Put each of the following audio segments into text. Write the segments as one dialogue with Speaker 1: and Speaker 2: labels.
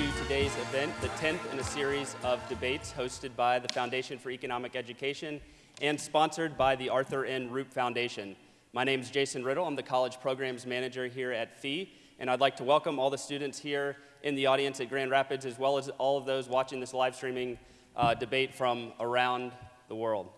Speaker 1: to today's event, the 10th in a series of debates hosted by the Foundation for Economic Education and sponsored by the Arthur N. Rupe Foundation. My name is Jason Riddle. I'm the College Programs Manager here at FEE, and I'd like to welcome all the students here in the audience at Grand Rapids, as well as all of those watching this live streaming uh, debate from around the world.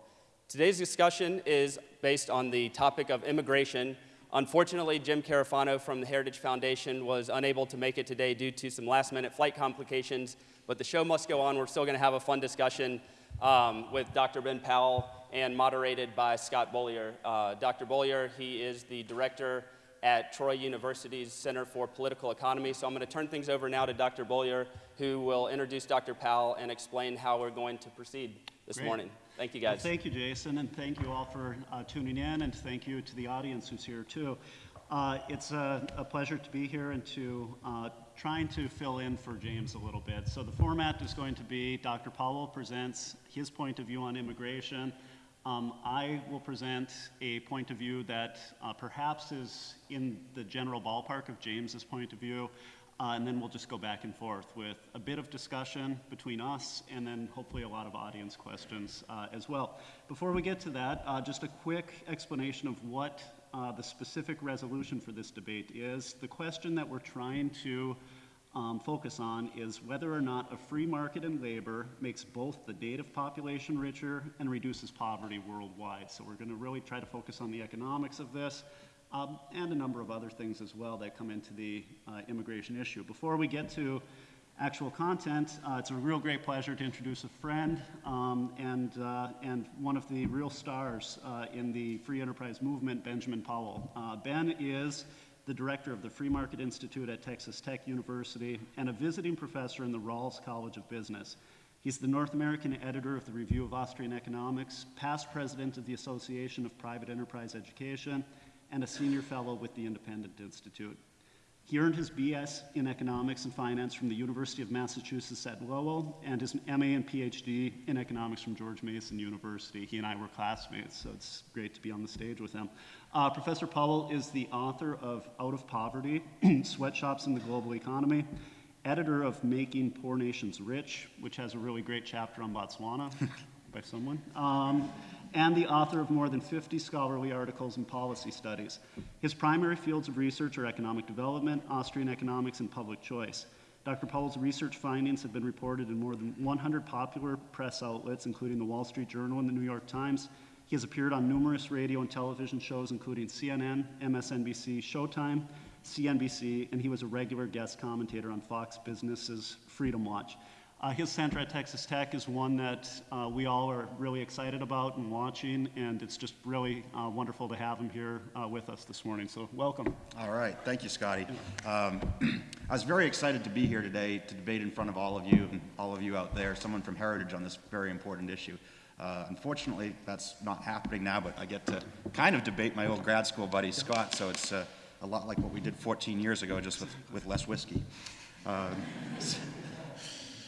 Speaker 1: Today's discussion is based on the topic of immigration Unfortunately, Jim Carafano from the Heritage Foundation was unable to make it today due to some last minute flight complications, but the show must go on. We're still going to have a fun discussion um, with Dr. Ben Powell and moderated by Scott Beaulier. Uh, Dr. Beaulier, he is the director at Troy University's Center for Political Economy. So I'm going to turn things over now to Dr. Beaulier, who will introduce Dr. Powell and explain how we're going to proceed this
Speaker 2: Great.
Speaker 1: morning. Thank you, guys.
Speaker 2: Well, thank you, Jason, and thank you all for uh, tuning in, and thank you to the audience who's here too. Uh, it's a, a, pleasure to be here and to uh, trying to fill in for James a little bit. So the format is going to be Dr. Powell presents his point of view on immigration. Um, I will present a point of view that uh, perhaps is in the general ballpark of James's point of view. Uh, and then we'll just go back and forth with a bit of discussion between us and then hopefully a lot of audience questions uh, as well. Before we get to that, uh, just a quick explanation of what uh, the specific resolution for this debate is. The question that we're trying to um, focus on is whether or not a free market in labor makes both the native population richer and reduces poverty worldwide. So we're going to really try to focus on the economics of this um, and a number of other things as well that come into the uh, immigration issue. Before we get to actual content, uh, it's a real great pleasure to introduce a friend um, and, uh, and one of the real stars uh, in the free enterprise movement, Benjamin Powell. Uh, ben is the director of the Free Market Institute at Texas Tech University and a visiting professor in the Rawls College of Business. He's the North American editor of the Review of Austrian Economics, past president of the Association of Private Enterprise Education, and a senior fellow with the Independent Institute. He earned his BS in economics and finance from the University of Massachusetts at Lowell and his MA and PhD in economics from George Mason University. He and I were classmates, so it's great to be on the stage with him. Uh, Professor Powell is the author of Out of Poverty, Sweatshops in the Global Economy, editor of Making Poor Nations Rich, which has a really great chapter on Botswana by someone. Um, and the author of more than 50 scholarly articles and policy studies. His primary fields of research are economic development, Austrian economics, and public choice. Dr. Powell's research findings have been reported in more than 100 popular press outlets, including the Wall Street Journal and the New York Times. He has appeared on numerous radio and television shows, including CNN, MSNBC, Showtime, CNBC, and he was a regular guest commentator on Fox Business's Freedom Watch. Uh, his center at Texas Tech is one that uh, we all are really excited about and watching, and it's just really uh, wonderful to have him here uh, with us this morning. So, welcome.
Speaker 3: All right. Thank you, Scotty. Um, I was very excited to be here today to debate in front of all of you and all of you out there, someone from Heritage on this very important issue. Uh, unfortunately, that's not happening now, but I get to kind of debate my old grad school buddy, Scott, so it's uh, a lot like what we did 14 years ago, just with, with less whiskey. Um,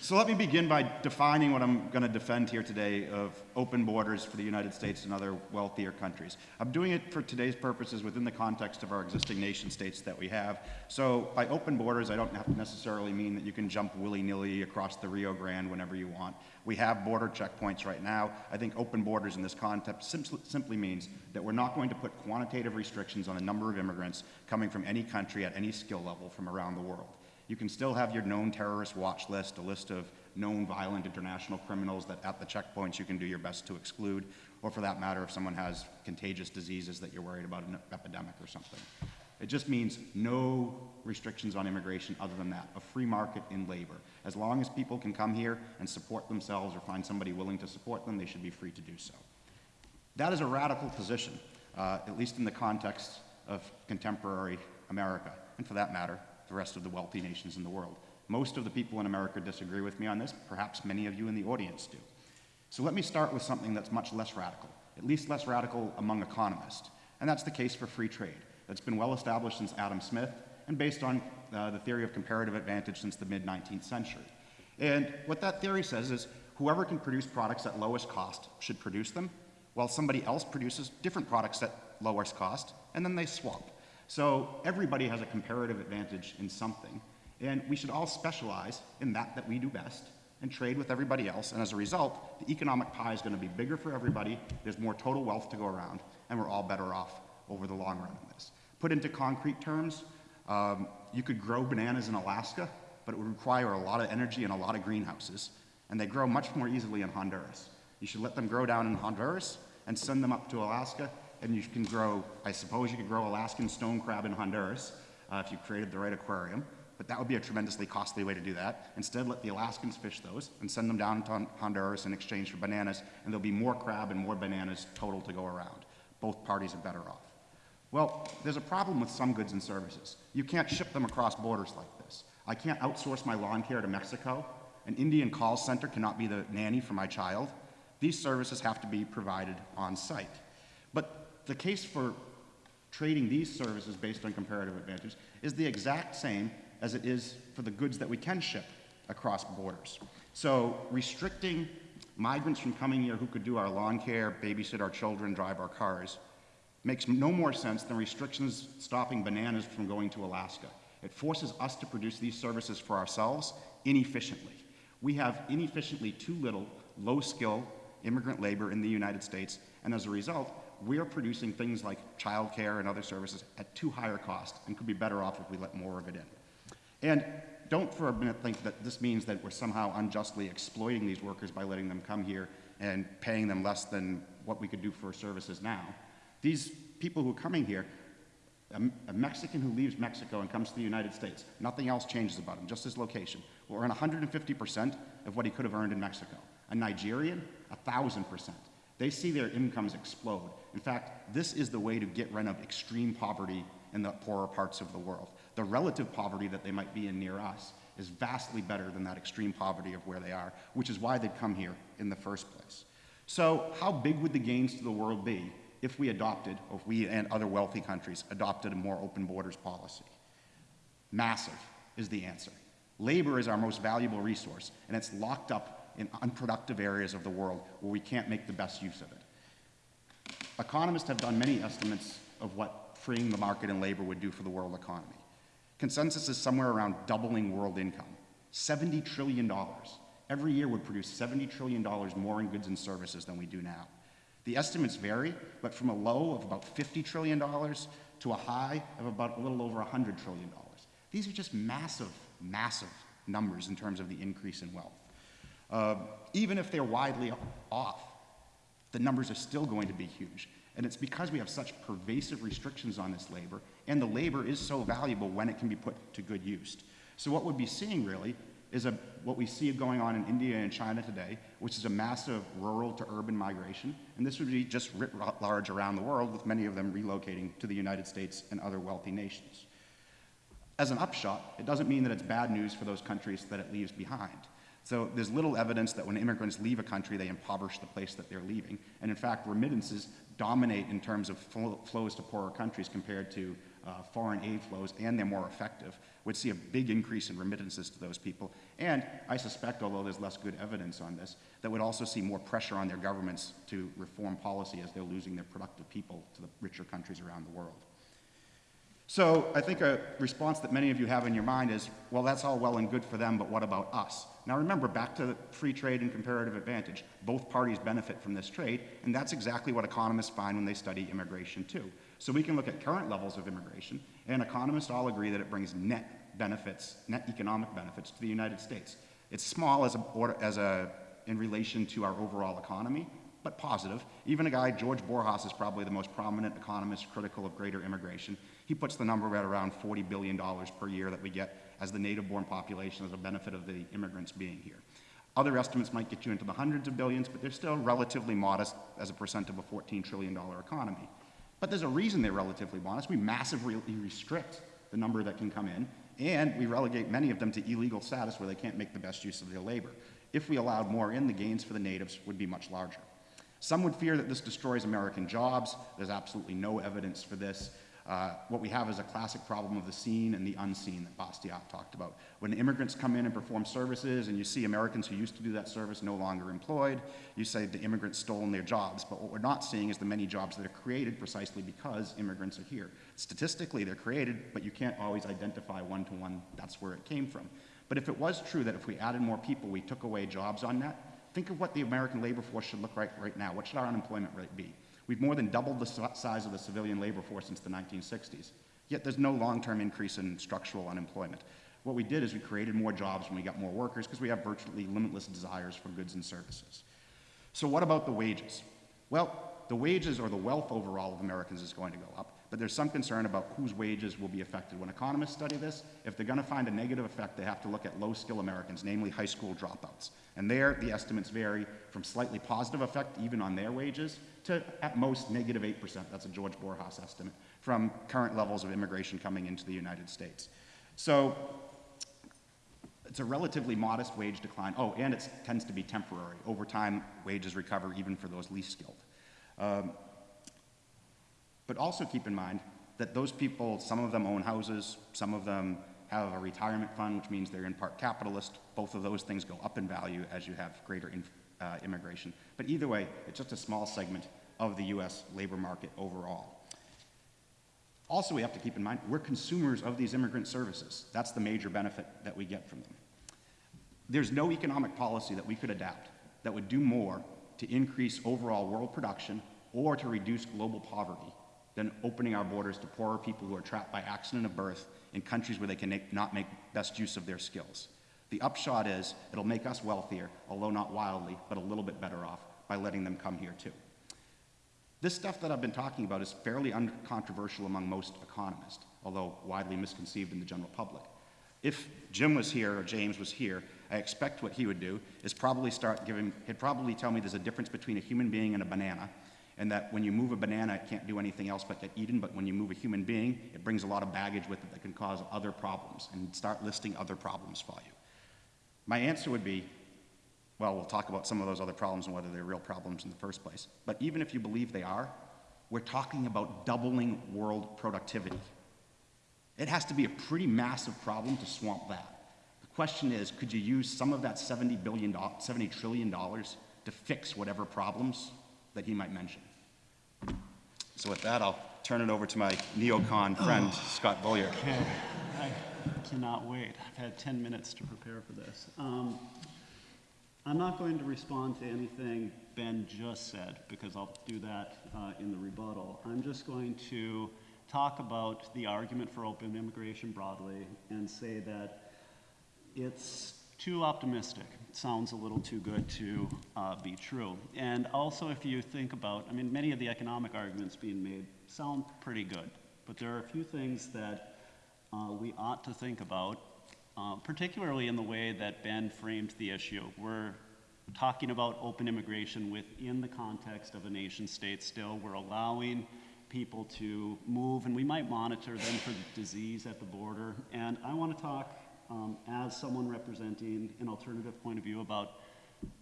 Speaker 3: so let me begin by defining what I'm going to defend here today of open borders for the United States and other wealthier countries. I'm doing it for today's purposes within the context of our existing nation states that we have. So by open borders, I don't have to necessarily mean that you can jump willy-nilly across the Rio Grande whenever you want. We have border checkpoints right now. I think open borders in this context simply means that we're not going to put quantitative restrictions on the number of immigrants coming from any country at any skill level from around the world. You can still have your known terrorist watch list, a list of known violent international criminals that at the checkpoints you can do your best to exclude, or for that matter, if someone has contagious diseases that you're worried about an epidemic or something. It just means no restrictions on immigration other than that, a free market in labor. As long as people can come here and support themselves or find somebody willing to support them, they should be free to do so. That is a radical position, uh, at least in the context of contemporary America, and for that matter, the rest of the wealthy nations in the world. Most of the people in America disagree with me on this. Perhaps many of you in the audience do. So let me start with something that's much less radical, at least less radical among economists. And that's the case for free trade. That's been well established since Adam Smith and based on uh, the theory of comparative advantage since the mid 19th century. And what that theory says is whoever can produce products at lowest cost should produce them, while somebody else produces different products at lowest cost, and then they swap. So everybody has a comparative advantage in something. And we should all specialize in that that we do best and trade with everybody else. And as a result, the economic pie is going to be bigger for everybody. There's more total wealth to go around, and we're all better off over the long run in this. Put into concrete terms, um, you could grow bananas in Alaska, but it would require a lot of energy and a lot of greenhouses, and they grow much more easily in Honduras. You should let them grow down in Honduras and send them up to Alaska, and you can grow, I suppose you could grow Alaskan stone crab in Honduras uh, if you created the right aquarium, but that would be a tremendously costly way to do that. Instead, let the Alaskans fish those and send them down to Honduras in exchange for bananas, and there'll be more crab and more bananas total to go around. Both parties are better off. Well, there's a problem with some goods and services. You can't ship them across borders like this. I can't outsource my lawn care to Mexico. An Indian call center cannot be the nanny for my child. These services have to be provided on site. But the case for trading these services based on comparative advantage is the exact same as it is for the goods that we can ship across borders. So restricting migrants from coming here who could do our lawn care, babysit our children, drive our cars, makes no more sense than restrictions stopping bananas from going to Alaska. It forces us to produce these services for ourselves inefficiently. We have inefficiently too little low skill immigrant labor in the United States, and as a result, we're producing things like childcare and other services at too higher cost and could be better off if we let more of it in. And don't for a minute think that this means that we're somehow unjustly exploiting these workers by letting them come here and paying them less than what we could do for services now. These people who are coming here, a, a Mexican who leaves Mexico and comes to the United States, nothing else changes about him, just his location, will earn 150% of what he could have earned in Mexico. A Nigerian, 1,000%. They see their incomes explode. In fact, this is the way to get rid of extreme poverty in the poorer parts of the world. The relative poverty that they might be in near us is vastly better than that extreme poverty of where they are, which is why they'd come here in the first place. So, how big would the gains to the world be if we adopted, or if we and other wealthy countries adopted a more open borders policy? Massive is the answer. Labor is our most valuable resource, and it's locked up in unproductive areas of the world where we can't make the best use of it. Economists have done many estimates of what freeing the market and labor would do for the world economy. Consensus is somewhere around doubling world income. $70 trillion. Every year would produce $70 trillion more in goods and services than we do now. The estimates vary, but from a low of about $50 trillion to a high of about a little over $100 trillion. These are just massive, massive numbers in terms of the increase in wealth. Uh, even if they're widely off, the numbers are still going to be huge. And it's because we have such pervasive restrictions on this labor, and the labor is so valuable when it can be put to good use. So what we'd be seeing really is a, what we see going on in India and China today, which is a massive rural to urban migration. And this would be just writ large around the world, with many of them relocating to the United States and other wealthy nations. As an upshot, it doesn't mean that it's bad news for those countries that it leaves behind. So there's little evidence that when immigrants leave a country, they impoverish the place that they're leaving. And in fact, remittances dominate in terms of flows to poorer countries compared to uh, foreign aid flows, and they're more effective. We'd see a big increase in remittances to those people. And I suspect, although there's less good evidence on this, that would also see more pressure on their governments to reform policy as they're losing their productive people to the richer countries around the world. So I think a response that many of you have in your mind is, well, that's all well and good for them, but what about us? Now remember, back to free trade and comparative advantage. Both parties benefit from this trade, and that's exactly what economists find when they study immigration too. So we can look at current levels of immigration, and economists all agree that it brings net benefits, net economic benefits to the United States. It's small as a, as a, in relation to our overall economy, but positive. Even a guy, George Borjas, is probably the most prominent economist critical of greater immigration. He puts the number at around $40 billion per year that we get as the native-born population as a benefit of the immigrants being here. Other estimates might get you into the hundreds of billions, but they're still relatively modest as a percent of a $14 trillion economy. But there's a reason they're relatively modest. We massively restrict the number that can come in, and we relegate many of them to illegal status where they can't make the best use of their labor. If we allowed more in, the gains for the natives would be much larger. Some would fear that this destroys American jobs. There's absolutely no evidence for this. Uh, what we have is a classic problem of the seen and the unseen that Bastiat talked about. When immigrants come in and perform services and you see Americans who used to do that service no longer employed, you say the immigrants stolen their jobs. But what we're not seeing is the many jobs that are created precisely because immigrants are here. Statistically, they're created, but you can't always identify one to one that's where it came from. But if it was true that if we added more people, we took away jobs on that, think of what the American labor force should look like right now. What should our unemployment rate be? We've more than doubled the size of the civilian labor force since the 1960s. Yet there's no long-term increase in structural unemployment. What we did is we created more jobs when we got more workers because we have virtually limitless desires for goods and services. So what about the wages? Well, the wages or the wealth overall of Americans is going to go up, but there's some concern about whose wages will be affected. When economists study this, if they're going to find a negative effect, they have to look at low-skill Americans, namely high school dropouts. And there, the estimates vary from slightly positive effect even on their wages to at most negative 8%, that's a George Borjas estimate, from current levels of immigration coming into the United States. So it's a relatively modest wage decline. Oh, and it tends to be temporary. Over time, wages recover even for those least skilled. Um, but also keep in mind that those people, some of them own houses, some of them have a retirement fund, which means they're in part capitalist. Both of those things go up in value as you have greater uh, immigration. But either way, it's just a small segment of the US labor market overall. Also, we have to keep in mind, we're consumers of these immigrant services. That's the major benefit that we get from them. There's no economic policy that we could adapt that would do more to increase overall world production or to reduce global poverty than opening our borders to poorer people who are trapped by accident of birth in countries where they can make, not make best use of their skills. The upshot is it'll make us wealthier, although not wildly, but a little bit better off by letting them come here too. This stuff that I've been talking about is fairly uncontroversial among most economists, although widely misconceived in the general public. If Jim was here or James was here, I expect what he would do is probably start giving, he'd probably tell me there's a difference between a human being and a banana, and that when you move a banana, it can't do anything else but get eaten, but when you move a human being, it brings a lot of baggage with it that can cause other problems, and start listing other problems for you. My answer would be, well, we'll talk about some of those other problems and whether they're real problems in the first place. But even if you believe they are, we're talking about doubling world productivity. It has to be a pretty massive problem to swamp that. The question is, could you use some of that $70 billion, $70 trillion to fix whatever problems that he might mention? So with that, I'll turn it over to my neocon friend, Scott Beaulier.
Speaker 2: Okay, I cannot wait. I've had 10 minutes to prepare for this. Um, I'm not going to respond to anything Ben just said, because I'll do that uh, in the rebuttal. I'm just going to talk about the argument for open immigration broadly and say that it's too optimistic. Sounds a little too good to uh, be true. And also, if you think about, I mean, many of the economic arguments being made sound pretty good, but there are a few things that uh, we ought to think about, uh, particularly in the way that Ben framed the issue. We're talking about open immigration within the context of a nation state still. We're allowing people to move, and we might monitor them for disease at the border. And I want to talk um, as someone representing an alternative point of view about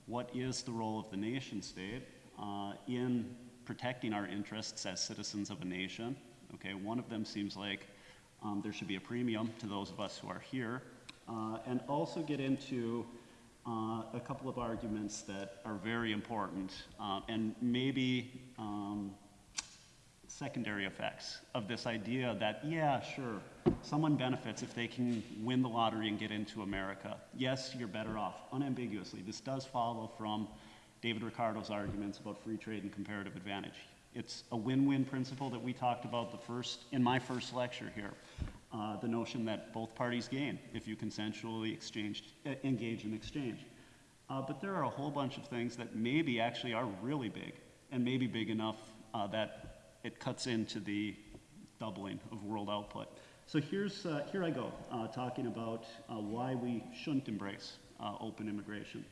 Speaker 2: what is the role of the nation state uh, in protecting our interests as citizens of a nation. Okay, one of them seems like um, there should be a premium to those of us who are here, uh, and also get into uh, a couple of arguments that are very important uh, and maybe um, secondary effects of this idea that, yeah, sure, someone benefits if they can win the lottery and get into America. Yes, you're better off, unambiguously. This does follow from David Ricardo's arguments about free trade and comparative advantage. It's a win-win principle that we talked about the first, in my first lecture here. Uh, the notion that both parties gain if you consensually exchange, uh, engage in exchange. Uh, but there are a whole bunch of things that maybe actually are really big and maybe big enough uh, that it cuts into the doubling of world output. So here's, uh, here I go, uh, talking about uh, why we shouldn't embrace uh, open immigration.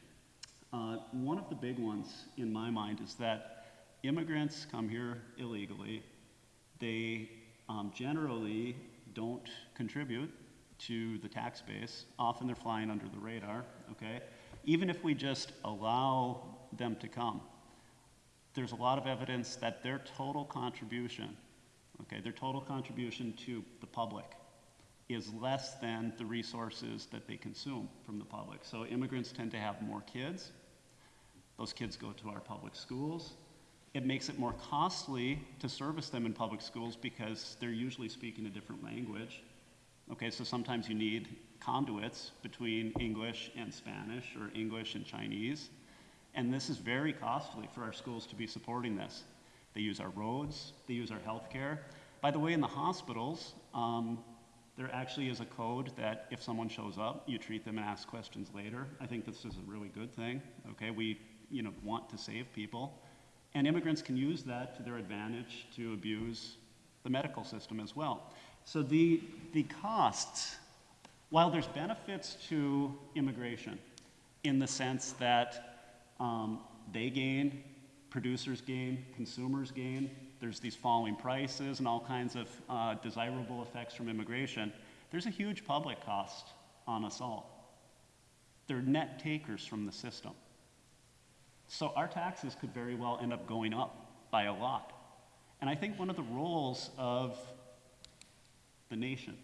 Speaker 2: Uh, one of the big ones in my mind is that immigrants come here illegally. They um, generally don't contribute to the tax base. Often they're flying under the radar, okay? Even if we just allow them to come, there's a lot of evidence that their total contribution Okay, their total contribution to the public is less than the resources that they consume from the public. So immigrants tend to have more kids. Those kids go to our public schools. It makes it more costly to service them in public schools because they're usually speaking a different language. Okay, so sometimes you need conduits between English and Spanish or English and Chinese. And this is very costly for our schools to be supporting this. They use our roads, they use our healthcare. By the way, in the hospitals, um, there actually is a code that if someone shows up, you treat them and ask questions later. I think this is a really good thing. Okay, we you know want to save people, and immigrants can use that to their advantage to abuse the medical system as well. So the the costs, while there's benefits to immigration, in the sense that um, they gain, producers gain, consumers gain. There's these falling prices and all kinds of uh, desirable effects from immigration. There's a huge public cost on us all. They're net takers from the system. So our taxes could very well end up going up by a lot. And I think one of the roles of the nation,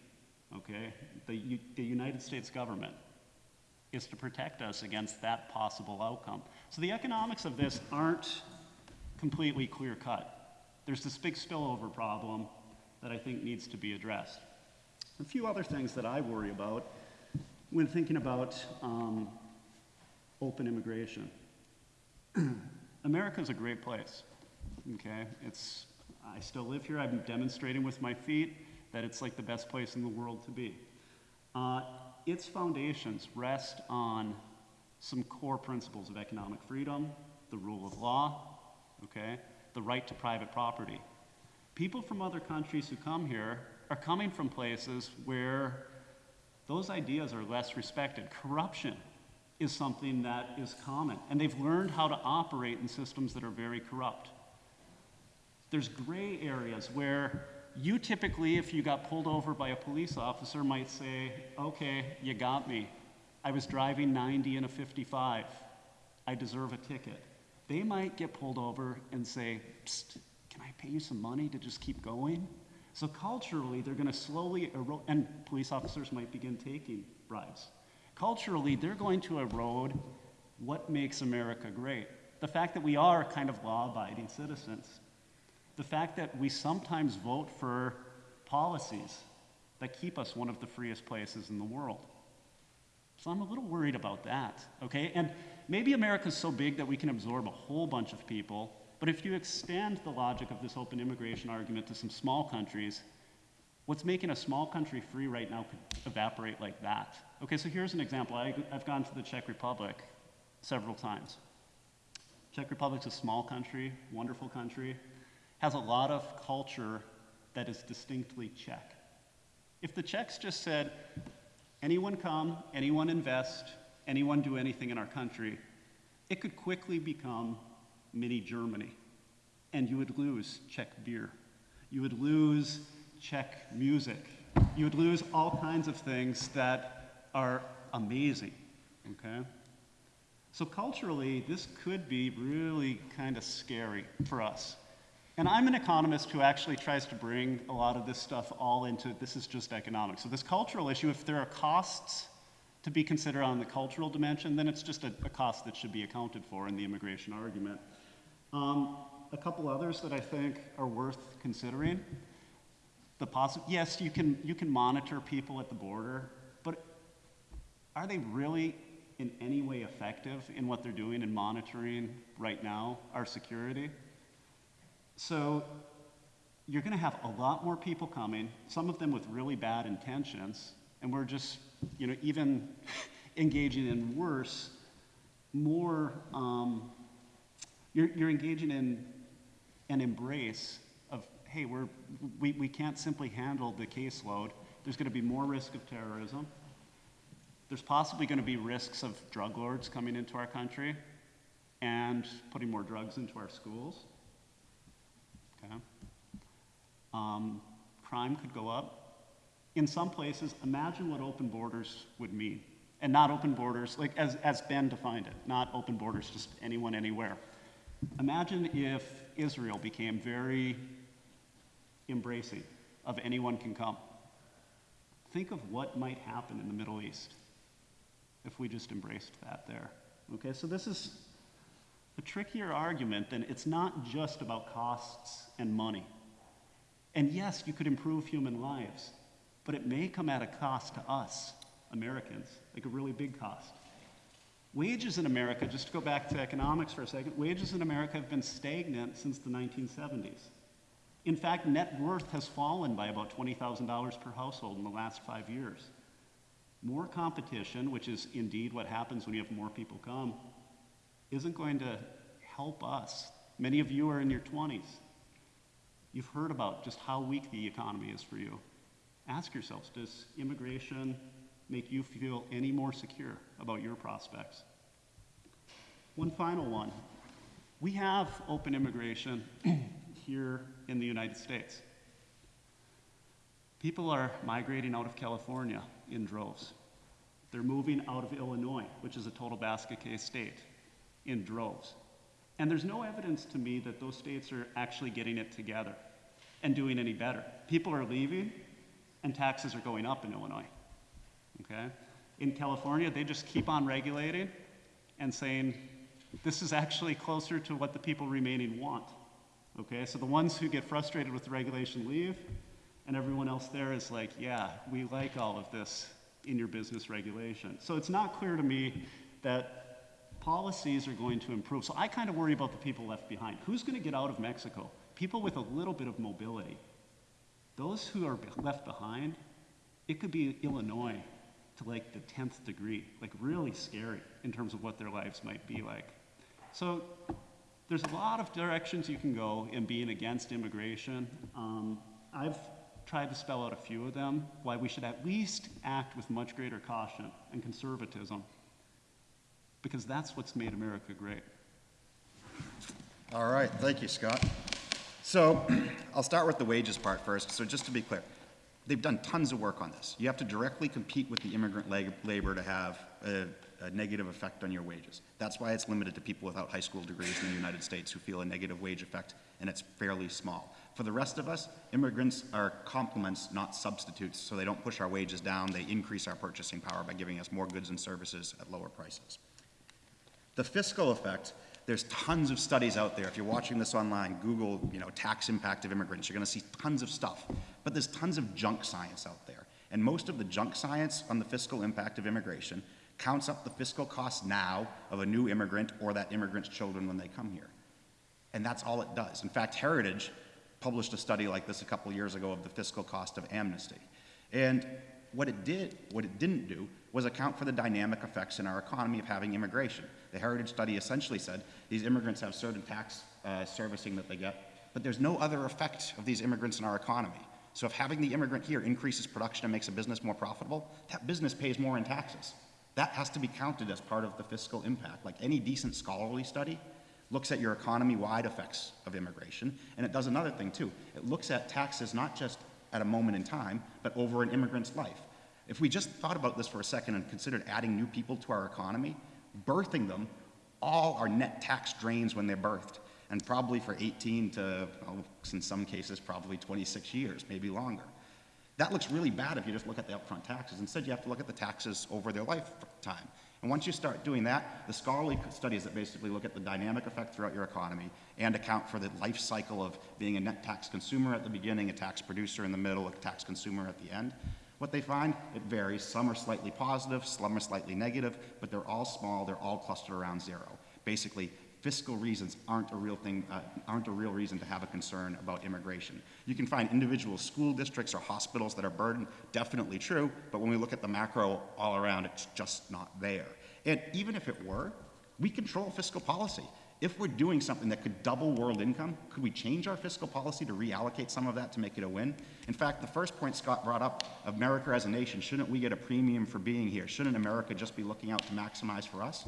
Speaker 2: okay, the, U- the United States government, is to protect us against that possible outcome. So the economics of this aren't completely clear cut. There's this big spillover problem that I think needs to be addressed. A few other things that I worry about when thinking about um, open immigration. America's a great place, okay? It's, I still live here. I'm demonstrating with my feet that it's like the best place in the world to be. Uh, its foundations rest on some core principles of economic freedom, the rule of law, okay, the right to private property. People from other countries who come here are coming from places where those ideas are less respected. Corruption is something that is common, and they've learned how to operate in systems that are very corrupt. There's gray areas where you typically, if you got pulled over by a police officer, might say, okay, you got me. I was driving 90 in a 55. I deserve a ticket. They might get pulled over and say, can I pay you some money to just keep going? So culturally, they're going to slowly erode, and police officers might begin taking bribes. Culturally, they're going to erode what makes America great. The fact that we are kind of law abiding citizens the fact that we sometimes vote for policies that keep us one of the freest places in the world. So I'm a little worried about that, okay? And maybe America's so big that we can absorb a whole bunch of people, but if you extend the logic of this open immigration argument to some small countries, what's making a small country free right now could evaporate like that. Okay, so here's an example. I, I've gone to the Czech Republic several times. Czech Republic's a small country, wonderful country has a lot of culture that is distinctly Czech. If the Czechs just said, anyone come, anyone invest, anyone do anything in our country, it could quickly become mini Germany. And you would lose Czech beer. You would lose Czech music. You would lose all kinds of things that are amazing, okay? So culturally, this could be really kind of scary for us. And I'm an economist who actually tries to bring a lot of this stuff all into this is just economics. So, this cultural issue, if there are costs to be considered on the cultural dimension, then it's just a, a cost that should be accounted for in the immigration argument. Um, a couple others that I think are worth considering. The possi- yes, you can, you can monitor people at the border, but are they really in any way effective in what they're doing in monitoring right now our security? So you're going to have a lot more people coming, some of them with really bad intentions, and we're just, you know, even engaging in worse, more, um, you're, you're engaging in an embrace of, hey, we're, we, we can't simply handle the caseload. There's going to be more risk of terrorism. There's possibly going to be risks of drug lords coming into our country and putting more drugs into our schools. Okay? Um, crime could go up. In some places, imagine what open borders would mean. And not open borders, like as, as Ben defined it, not open borders, just anyone, anywhere. Imagine if Israel became very embracing of anyone can come. Think of what might happen in the Middle East if we just embraced that there. Okay, so this is a trickier argument than it's not just about costs and money. And yes, you could improve human lives, but it may come at a cost to us, Americans, like a really big cost. Wages in America, just to go back to economics for a second, wages in America have been stagnant since the 1970s. In fact, net worth has fallen by about $20,000 per household in the last five years. More competition, which is indeed what happens when you have more people come, isn't going to help us. Many of you are in your 20s. You've heard about just how weak the economy is for you. Ask yourselves does immigration make you feel any more secure about your prospects? One final one. We have open immigration here in the United States. People are migrating out of California in droves. They're moving out of Illinois, which is a total basket case state, in droves. And there's no evidence to me that those states are actually getting it together and doing any better. People are leaving, and taxes are going up in Illinois. Okay? In California, they just keep on regulating and saying, this is actually closer to what the people remaining want. Okay? So the ones who get frustrated with the regulation leave, and everyone else there is like, yeah, we like all of this in your business regulation. So it's not clear to me that policies are going to improve. So I kind of worry about the people left behind. Who's going to get out of Mexico? People with a little bit of mobility. Those who are left behind, it could be Illinois to like the 10th degree, like really scary in terms of what their lives might be like. So there's a lot of directions you can go in being against immigration. Um, I've tried to spell out a few of them, why we should at least act with much greater caution and conservatism, because that's what's made America great.
Speaker 3: All right, thank you, Scott. So I'll start with the wages part first. So just to be clear, they've done tons of work on this. You have to directly compete with the immigrant labor to have a, a negative effect on your wages. That's why it's limited to people without high school degrees in the United States who feel a negative wage effect, and it's fairly small. For the rest of us, immigrants are complements, not substitutes, so they don't push our wages down. They increase our purchasing power by giving us more goods and services at lower prices. The fiscal effect, there's tons of studies out there. If you're watching this online, Google, you know, tax impact of immigrants, you're gonna see tons of stuff. But there's tons of junk science out there. And most of the junk science on the fiscal impact of immigration counts up the fiscal cost now of a new immigrant or that immigrant's children when they come here. And that's all it does. In fact, Heritage published a study like this a couple years ago of the fiscal cost of amnesty. And what it did, what it didn't do, was account for the dynamic effects in our economy of having immigration. The Heritage study essentially said these immigrants have certain tax uh, servicing that they get, but there's no other effect of these immigrants in our economy. So if having the immigrant here increases production and makes a business more profitable, that business pays more in taxes. That has to be counted as part of the fiscal impact. Like any decent scholarly study looks at your economy-wide effects of immigration, and it does another thing too. It looks at taxes not just at a moment in time, but over an immigrant's life. If we just thought about this for a second and considered adding new people to our economy, birthing them, all are net tax drains when they're birthed, and probably for 18 to, well, in some cases, probably 26 years, maybe longer. That looks really bad if you just look at the upfront taxes. Instead, you have to look at the taxes over their lifetime. And once you start doing that, the scholarly studies that basically look at the dynamic effect throughout your economy and account for the life cycle of being a net tax consumer at the beginning, a tax producer in the middle, a tax consumer at the end, what they find, it varies. Some are slightly positive, some are slightly negative, but they're all small, they're all clustered around zero. Basically, fiscal reasons aren't a real thing, uh, aren't a real reason to have a concern about immigration. You can find individual school districts or hospitals that are burdened, definitely true, but when we look at the macro all around, it's just not there. And even if it were, we control fiscal policy. If we're doing something that could double world income, could we change our fiscal policy to reallocate some of that to make it a win? In fact, the first point Scott brought up, of America as a nation, shouldn't we get a premium for being here? Shouldn't America just be looking out to maximize for us?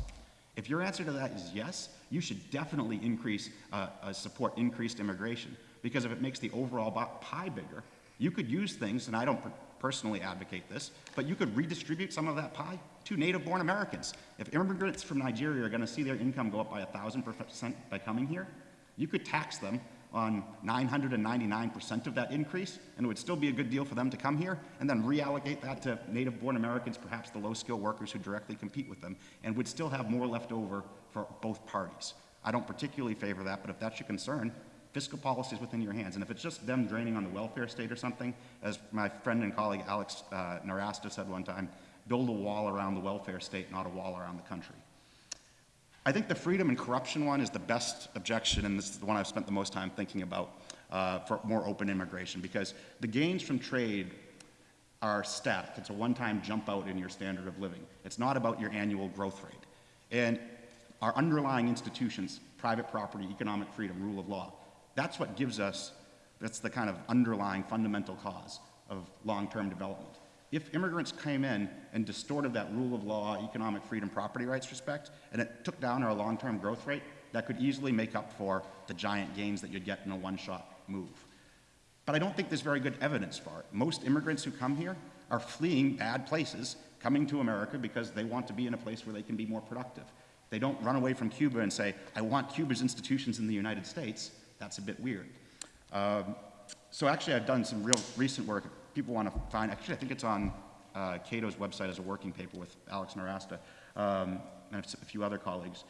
Speaker 3: If your answer to that is yes, you should definitely increase, uh, uh, support increased immigration. Because if it makes the overall pie bigger, you could use things, and I don't personally advocate this, but you could redistribute some of that pie to native-born Americans. If immigrants from Nigeria are gonna see their income go up by a thousand percent by coming here, you could tax them on 999% of that increase, and it would still be a good deal for them to come here, and then reallocate that to native-born Americans, perhaps the low-skilled workers who directly compete with them, and would still have more left over for both parties. I don't particularly favor that, but if that's your concern, fiscal policy is within your hands. And if it's just them draining on the welfare state or something, as my friend and colleague Alex uh, Nowrasteh said one time, build a wall around the welfare state, not a wall around the country. I think the freedom and corruption one is the best objection, and this is the one I've spent the most time thinking about uh, for more open immigration, because the gains from trade are static. It's a one-time jump out in your standard of living. It's not about your annual growth rate. And our underlying institutions, private property, economic freedom, rule of law, that's what gives us, that's the kind of underlying fundamental cause of long-term development. If immigrants came in and distorted that rule of law, economic freedom, property rights respect, and it took down our long-term growth rate, that could easily make up for the giant gains that you'd get in a one-shot move. But I don't think there's very good evidence for it. Most immigrants who come here are fleeing bad places, coming to America because they want to be in a place where they can be more productive. They don't run away from Cuba and say, I want Cuba's institutions in the United States. That's a bit weird. Um, so actually, I've done some real recent work. People want to find, actually, I think it's on uh, Cato's website as a working paper with Alex Nowrasteh um, and a few other colleagues.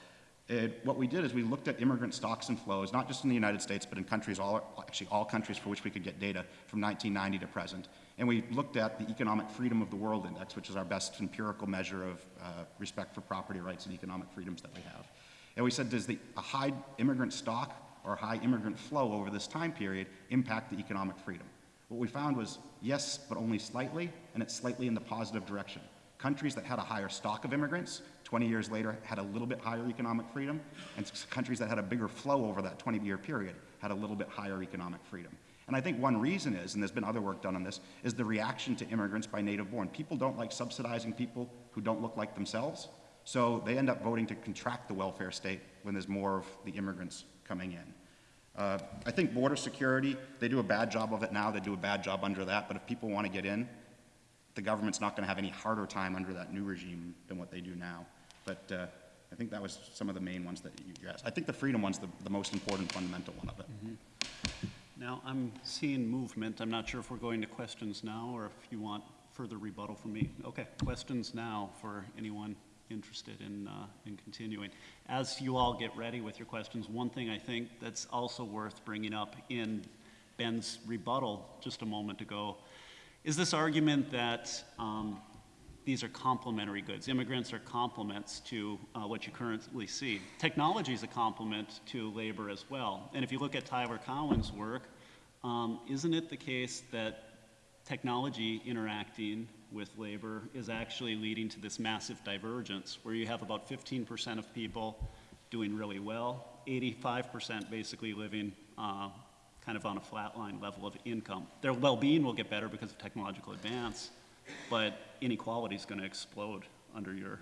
Speaker 3: It, what we did is we looked at immigrant stocks and flows, not just in the United States, but in countries, all, actually all countries for which we could get data from 1990 to present. And we looked at the Economic Freedom of the World Index, which is our best empirical measure of uh, respect for property rights and economic freedoms that we have. And we said, does the, a high immigrant stock or high immigrant flow over this time period impact the economic freedom? What we found was yes, but only slightly, and it's slightly in the positive direction. Countries that had a higher stock of immigrants 20 years later had a little bit higher economic freedom, and countries that had a bigger flow over that 20-year period had a little bit higher economic freedom. And I think one reason is, and there's been other work done on this, is the reaction to immigrants by native born. People don't like subsidizing people who don't look like themselves, so they end up voting to contract the welfare state when there's more of the immigrants coming in. Uh, I think border security, they do a bad job of it now, they do a bad job under that, but if people want to get in, the government's not going to have any harder time under that new regime than what they do now. But uh, I think that was some of the main ones that you asked. I think the freedom one's the, the most important fundamental one of it.
Speaker 2: Now, I'm seeing movement. I'm not sure if we're going to questions now or if you want further rebuttal from me. Okay, questions now for anyone interested in, uh, in continuing. As you all get ready with your questions, one thing I think that's also worth bringing up in Ben's rebuttal just a moment ago is this argument that um, these are complementary goods. Immigrants are complements to uh, what you currently see. Technology is a complement to labor as well. And if you look at Tyler Cowen's work, um, isn't it the case that technology interacting with labor is actually leading to this massive divergence where you have about 15% of people doing really well, 85% basically living uh, kind of on a flatline level of income. Their well-being will get better because of technological advance, but inequality is going to explode under your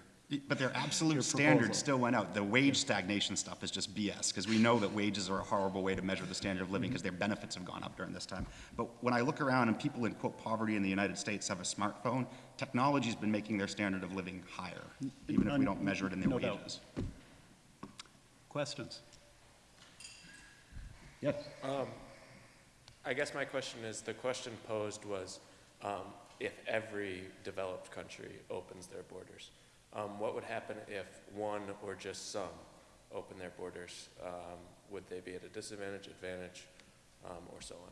Speaker 3: But their
Speaker 2: Your
Speaker 3: absolute
Speaker 2: proposal.
Speaker 3: standards still went out. The wage stagnation stuff is just BS, because we know that wages are a horrible way to measure the standard of living, because their benefits have gone up during this time. But when I look around and people in quote poverty in the United States have a smartphone, technology's been making their standard of living higher, even if we don't measure it in their
Speaker 2: No doubt. questions.
Speaker 3: Yes.
Speaker 4: I guess my question is, the question posed was, um, if every developed country opens their borders, um, what would happen if one or just some open their borders? Um, would they be at a disadvantage, advantage, um, or so on?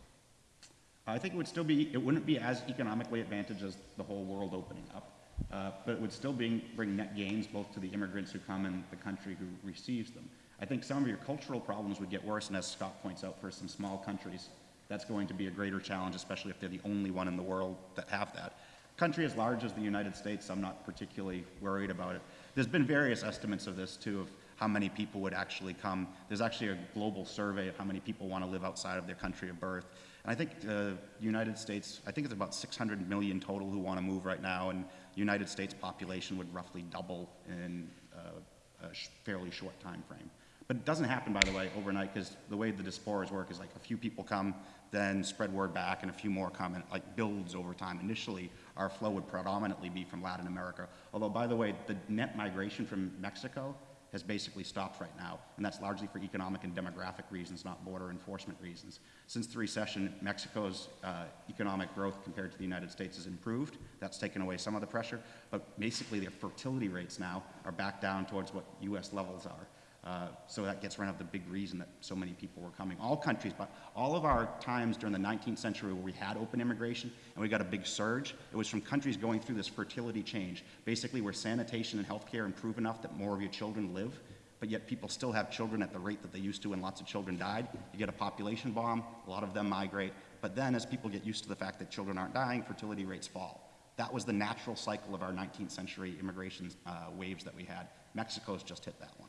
Speaker 3: I think it would still be, it wouldn't be as economically advantaged as the whole world opening up, uh, but it would still bring, bring net gains both to the immigrants who come and the country who receives them. I think some of your cultural problems would get worse, and as Scott points out, for some small countries, that's going to be a greater challenge, especially if they're the only one in the world that have that. Country as large as the United States, I'm not particularly worried about it. There's been various estimates of this too, of how many people would actually come. There's actually a global survey of how many people want to live outside of their country of birth. And I think the United States, I think it's about 600 million total who want to move right now, and United States population would roughly double in uh, a fairly short time frame. But it doesn't happen, by the way, overnight, because the way the diasporas work is like a few people come, then spread word back, and a few more come, and it like builds over time. Initially, our flow would predominantly be from Latin America. Although, by the way, the net migration from Mexico has basically stopped right now, and that's largely for economic and demographic reasons, not border enforcement reasons. Since the recession, Mexico's uh, economic growth compared to the United States has improved. That's taken away some of the pressure, but basically their fertility rates now are back down towards what U.S. levels are. Uh, so that gets of the big reason that so many people were coming. All countries, but all of our times during the 19th century where we had open immigration and we got a big surge, it was from countries going through this fertility change, basically where sanitation and healthcare improve enough that more of your children live, but yet people still have children at the rate that they used to and lots of children died. You get a population bomb, a lot of them migrate, but then as people get used to the fact that children aren't dying, fertility rates fall. That was the natural cycle of our 19th century immigration uh, waves that we had. Mexico's just hit that one.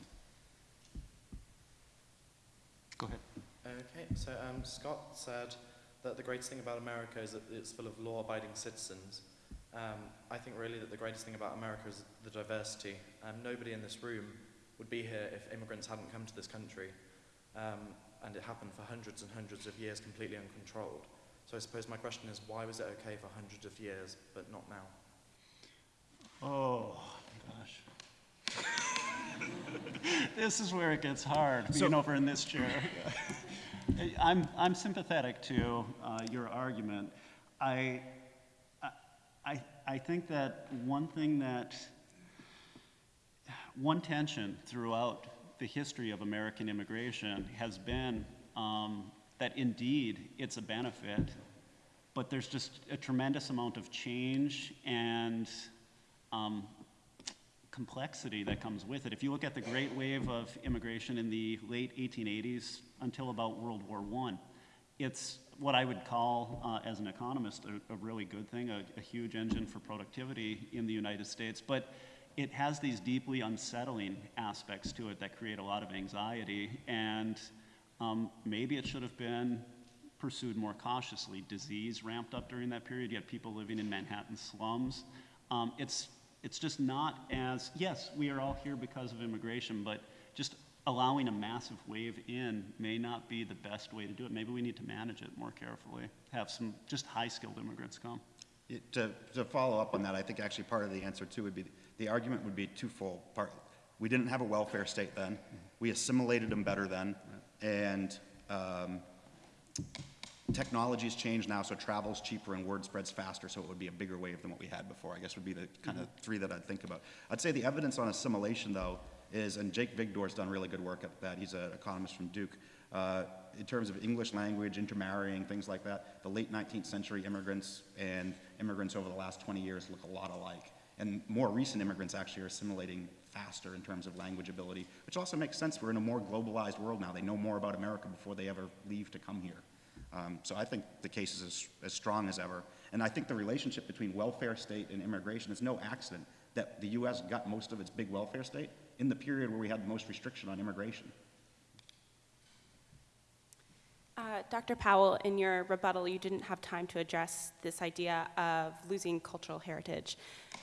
Speaker 2: Go ahead.
Speaker 5: Okay, so um, Scott said that the greatest thing about America is that it's full of law-abiding citizens. Um, I think really that the greatest thing about America is the diversity. Um, nobody in this room would be here if immigrants hadn't come to this country. Um, and it happened for hundreds and hundreds of years completely uncontrolled. So I suppose my question is, why was it okay for hundreds of years, but not now?
Speaker 2: Oh, gosh. This is where it gets hard,
Speaker 3: So-
Speaker 2: being over in this chair. I'm, I'm sympathetic to uh, your argument. I, I, I think that one thing that, one tension throughout the history of American immigration has been um, that indeed it's a benefit, but there's just a tremendous amount of change and um, complexity that comes with it. If you look at the great wave of immigration in the late 1880s until about World War I, it's what I would call, uh, as an economist, a, a really good thing, a, a huge engine for productivity in the United States. But it has these deeply unsettling aspects to it that create a lot of anxiety. And um, maybe it should have been pursued more cautiously. Disease ramped up during that period. You had people living in Manhattan slums. Um, it's, it's just not as, yes, we are all here because of immigration, but just allowing a massive wave in may not be the best way to do it. Maybe we need to manage it more carefully, have some just high skilled immigrants come.
Speaker 3: It- To, to follow up on that, I think actually part of the answer too would be, the argument would be twofold. Part, we didn't have a welfare state then, we assimilated them better then, and um, technology's changed now, so travel's cheaper and word spreads faster, so it would be a bigger wave than what we had before, I guess would be the kind of three that I'd think about. I'd say the evidence on assimilation, though, is, and Jake Vigdor's done really good work at that, he's an economist from Duke, uh, in terms of English language, intermarrying, things like that, the late 19th century immigrants and immigrants over the last 20 years look a lot alike. And more recent immigrants actually are assimilating faster in terms of language ability, which also makes sense. We're in a more globalized world now. They know more about America before they ever leave to come here. Um, so I think the case is as, as strong as ever. And I think the relationship between welfare state and immigration is no accident that the U.S. got most of its big welfare state in the period where we had the most restriction on immigration.
Speaker 6: Uh, Dr. Powell, in your rebuttal, you didn't have time to address this idea of losing cultural heritage.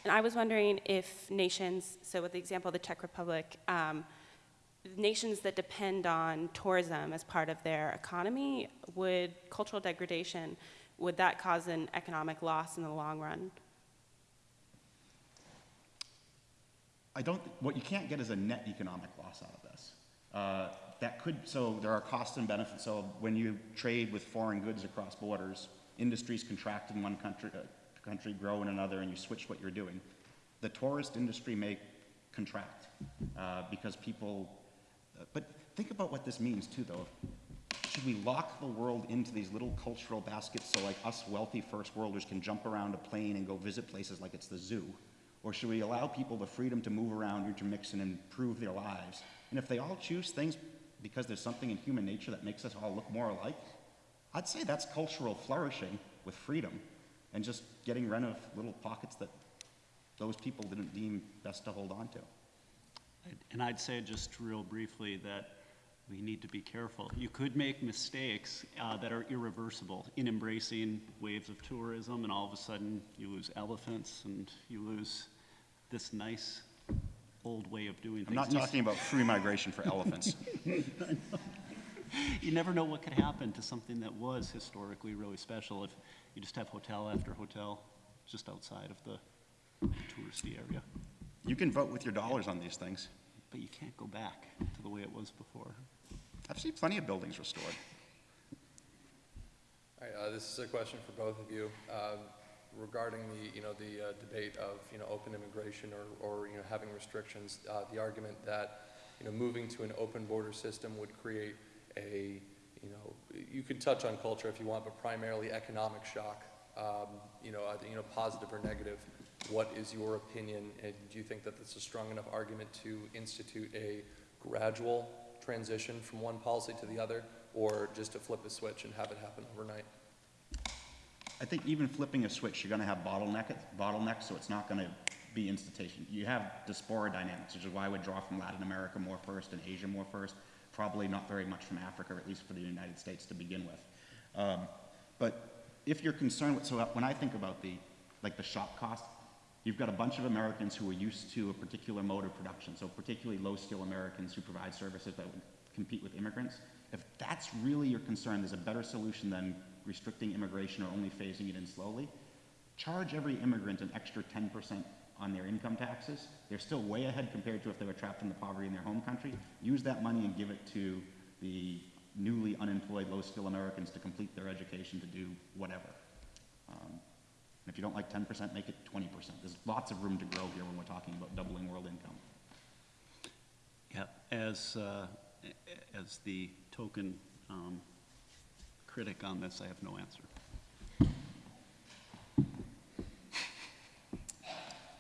Speaker 6: And I was wondering if nations, so with the example of the Czech Republic, um, nations that depend on tourism as part of their economy, would cultural degradation, would that cause an economic loss in the long run?
Speaker 3: I don't, what you can't get is a net economic loss out of this. Uh, that could, so there are costs and benefits. So when you trade with foreign goods across borders, industries contract in one country, uh, country grow in another, and you switch what you're doing. The tourist industry may contract uh, because people, but think about what this means too, though. Should we lock the world into these little cultural baskets so like us wealthy first worlders can jump around a plane and go visit places like it's the zoo? Or should we allow people the freedom to move around, intermix, and improve their lives? And if they all choose things because there's something in human nature that makes us all look more alike, I'd say that's cultural flourishing with freedom and just getting rid of little pockets that those people didn't deem best to hold on to.
Speaker 2: And I'd say just real briefly that we need to be careful. You could make mistakes uh, that are irreversible in embracing waves of tourism, and all of a sudden you lose elephants and you lose this nice old way of doing things.
Speaker 3: I'm not talking about free migration for elephants.
Speaker 2: You never know what could happen to something that was historically really special if you just have hotel after hotel just outside of the touristy area.
Speaker 3: You can vote with your dollars on these things.
Speaker 2: but you can't go back to the way it was before.
Speaker 3: I've seen plenty of buildings restored.
Speaker 7: All right, uh, this is a question for both of you, um, regarding the, you know, the, uh, debate of, you know, open immigration or, or, you know, having restrictions. Uh, the argument that, you know, moving to an open border system would create a, you know, you could touch on culture if you want, but primarily economic shock. Um, you know, either, you know, positive or negative. What is your opinion, and do you think that that's a strong enough argument to institute a gradual transition from one policy to the other, or just to flip a switch and have it happen overnight?
Speaker 3: I think even flipping a switch, you're gonna have bottleneck, bottlenecks, so it's not gonna be institution. You have diaspora dynamics, which is why I would draw from Latin America more first and Asia more first. Probably not very much from Africa, or at least for the United States to begin with. Um, but if you're concerned with, so when I think about the, like the shock cost, you've got a bunch of Americans who are used to a particular mode of production, so particularly low-skill Americans who provide services that would compete with immigrants. If that's really your concern, there's a better solution than restricting immigration or only phasing it in slowly. Charge every immigrant an extra 10% on their income taxes. They're still way ahead compared to if they were trapped in the poverty in their home country. Use that money and give it to the newly unemployed, low-skill Americans to complete their education to do whatever. Um, and if you don't like 10%, make it 20%. There's lots of room to grow here when we're talking about doubling world income.
Speaker 2: Yeah, as, uh, as the token um, critic on this, I have no answer.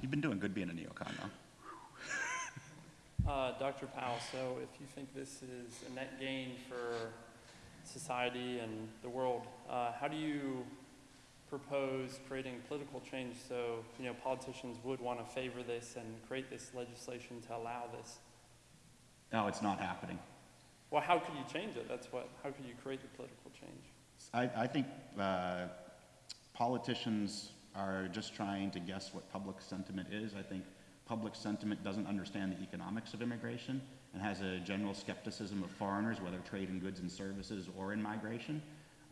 Speaker 3: You've been doing good being a neocon, though.
Speaker 8: Uh, Dr. Powell, so if you think this is a net gain for society and the world, uh, how do you propose creating political change so, you know, politicians would want to favor this and create this legislation to allow this?
Speaker 3: No, it's not happening.
Speaker 8: Well, how could you change it? That's what, how could you create the political change?
Speaker 3: I, I think uh, politicians are just trying to guess what public sentiment is. I think public sentiment doesn't understand the economics of immigration and has a general skepticism of foreigners, whether trade in goods and services or in migration.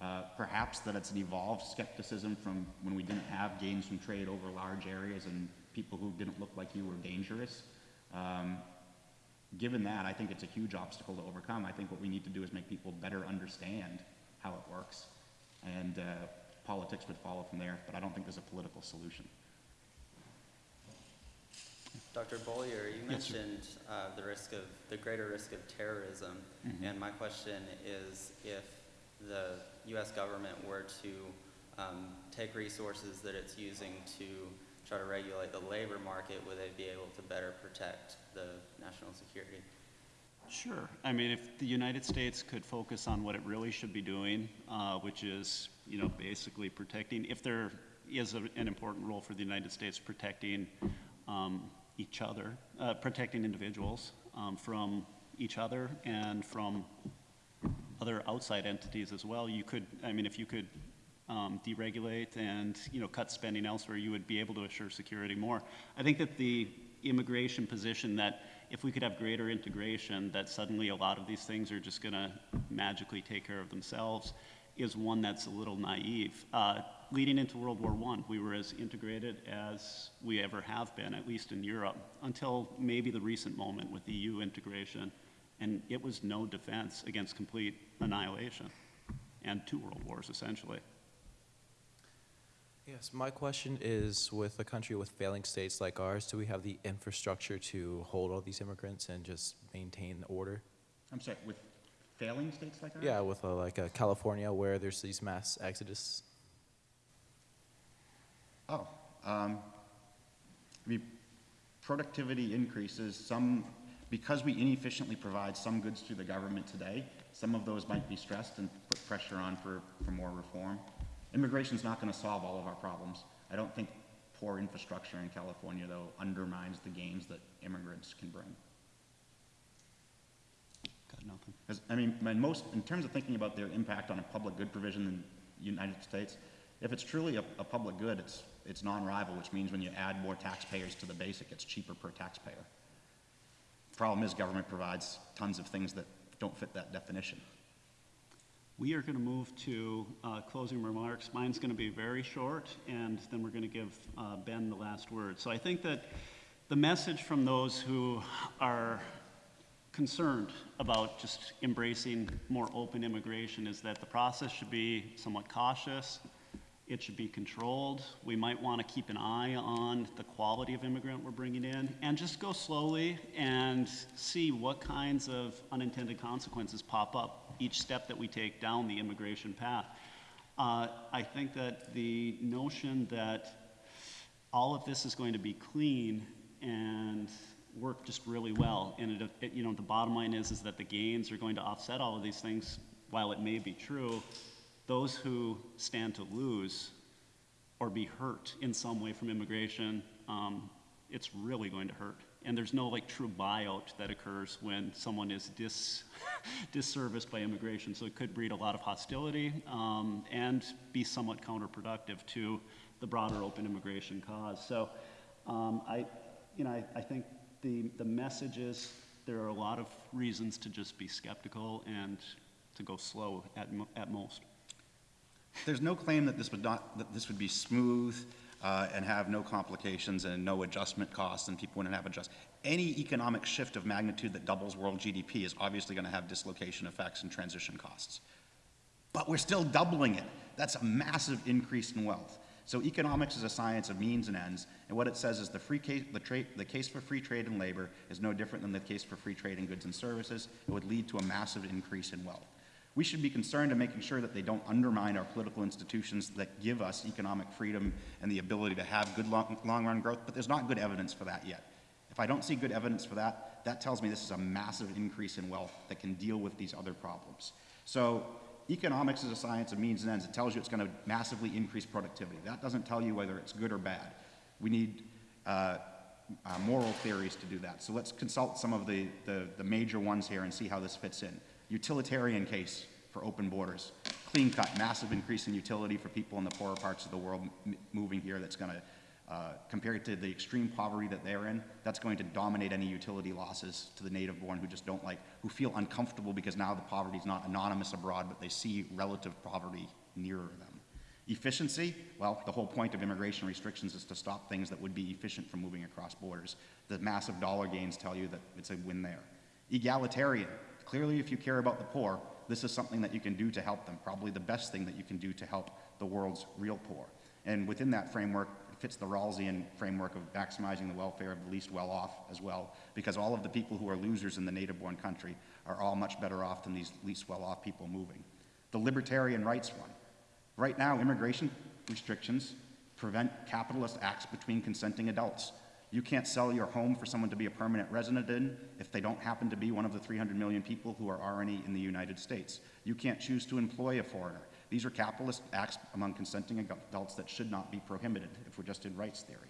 Speaker 3: Uh, perhaps that it's an evolved skepticism from when we didn't have gains from trade over large areas and people who didn't look like you were dangerous. Um, given that, I think it's a huge obstacle to overcome. I think what we need to do is make people better understand how it works. And uh, politics would follow from there, but I don't think there's a political solution.
Speaker 9: Dr. Beaulier, you
Speaker 2: Yes,
Speaker 9: mentioned uh, the risk of, the greater risk of terrorism.
Speaker 2: Mm-hmm.
Speaker 9: And my question is if the U.S. government were to um, take resources that it's using to try to regulate the labor market, would they be able to better protect the national security?
Speaker 2: Sure. I mean, if the United States could focus on what it really should be doing, uh, which is, you know, basically protecting, if there is a, an important role for the United States protecting um, each other, uh, protecting individuals um, from each other and from other outside entities as well. You could, I mean, if you could um, deregulate and, you know, cut spending elsewhere, you would be able to assure security more. I think that the immigration position that if we could have greater integration, that suddenly a lot of these things are just going to magically take care of themselves, is one that's a little naive. Uh, leading into World War I, we were as integrated as we ever have been, at least in Europe, until maybe the recent moment with EU integration, and it was no defense against complete annihilation and two world wars, essentially.
Speaker 10: Yes, my question is with a country with failing states like ours, do we have the infrastructure to hold all these immigrants and just maintain order?
Speaker 3: I'm sorry, with failing states like ours?
Speaker 10: Yeah, with uh, like uh, California where there's these mass exodus.
Speaker 3: Oh, um, I mean, productivity increases, some, because we inefficiently provide some goods to the government today, some of those might be stressed and put pressure on for, for more reform. Immigration is not gonna solve all of our problems. I don't think poor infrastructure in California, though, undermines the gains that immigrants can bring.
Speaker 2: Got nothing.
Speaker 3: I mean, my most, in terms of thinking about their impact on a public good provision in the United States, if it's truly a, a public good, it's, it's non-rival, which means when you add more taxpayers to the basic, it's cheaper per taxpayer. Problem is, government provides tons of things that don't fit that definition.
Speaker 2: We are going to move to uh, closing remarks. Mine's going to be very short, and then we're going to give uh, Ben the last word. So I think that the message from those who are concerned about just embracing more open immigration is that the process should be somewhat cautious. It should be controlled. We might want to keep an eye on the quality of immigrant we're bringing in and just go slowly and see what kinds of unintended consequences pop up each step that we take down the immigration path. Uh, I think that the notion that all of this is going to be clean and work just really well. And it, it, you know, the bottom line is, is that the gains are going to offset all of these things. While it may be true, those who stand to lose or be hurt in some way from immigration, um, it's really going to hurt. And there's no like true buyout that occurs when someone is dis disserviced by immigration. So it could breed a lot of hostility um, and be somewhat counterproductive to the broader open immigration cause. So um, I, you know, I, I think the, the message is there are a lot of reasons to just be skeptical and to go slow at, at most.
Speaker 3: There's no claim that this would not, that this would be smooth uh, and have no complications and no adjustment costs and people wouldn't have adjust. Any economic shift of magnitude that doubles world GDP is obviously going to have dislocation effects and transition costs. But we're still doubling it. That's a massive increase in wealth. So economics is a science of means and ends, and what it says is the, free case, the, the case for free trade in labor is no different than the case for free trade in goods and services. It would lead to a massive increase in wealth. We should be concerned in making sure that they don't undermine our political institutions that give us economic freedom and the ability to have good long, long-run growth, but there's not good evidence for that yet. If I don't see good evidence for that, that tells me this is a massive increase in wealth that can deal with these other problems. So economics is a science of means and ends. It tells you it's going to massively increase productivity. That doesn't tell you whether it's good or bad. We need uh, uh, moral theories to do that. So let's consult some of the, the, the major ones here and see how this fits in. Utilitarian case for open borders. Clean cut, massive increase in utility for people in the poorer parts of the world moving here that's going to, uh, compared to the extreme poverty that they're in, that's going to dominate any utility losses to the native born who just don't like, who feel uncomfortable because now the poverty is not anonymous abroad, but they see relative poverty nearer them. Efficiency, well, the whole point of immigration restrictions is to stop things that would be efficient from moving across borders. The massive dollar gains tell you that it's a win there. Egalitarian, clearly if you care about the poor, this is something that you can do to help them, probably the best thing that you can do to help the world's real poor. And within that framework, it fits the Rawlsian framework of maximizing the welfare of the least well off as well, because all of the people who are losers in the native born country are all much better off than these least well off people moving. The libertarian rights one. Right now, immigration restrictions prevent capitalist acts between consenting adults. You can't sell your home for someone to be a permanent resident in if they don't happen to be one of the 300 million people who are already in the United States. You can't choose to employ a foreigner. These are capitalist acts among consenting adults that should not be prohibited if we're just in rights theory.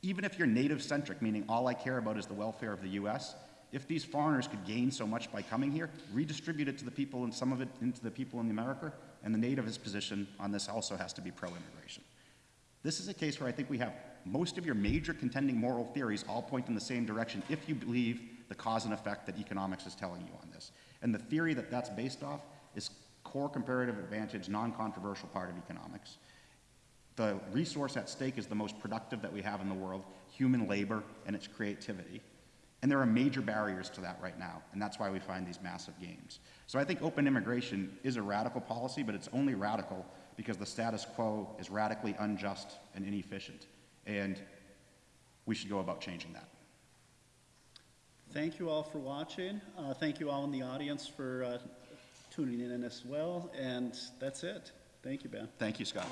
Speaker 3: Even if you're native centric, meaning all I care about is the welfare of the US, if these foreigners could gain so much by coming here, redistribute it to the people and some of it into the people in America, and the nativist position on this also has to be pro immigration. This is a case where I think we have most of your major contending moral theories all point in the same direction if you believe the cause and effect that economics is telling you on this. And the theory that that's based off is core comparative advantage, non-controversial part of economics. The resource at stake is the most productive that we have in the world, human labor and its creativity. And there are major barriers to that right now, and that's why we find these massive gains. So I think open immigration is a radical policy, but it's only radical because the status quo is radically unjust and inefficient. And we should go about changing that.
Speaker 2: Thank you all for watching. Uh, thank you all in the audience for uh, tuning in as well. And that's it. Thank you, Ben.
Speaker 3: Thank you, Scott.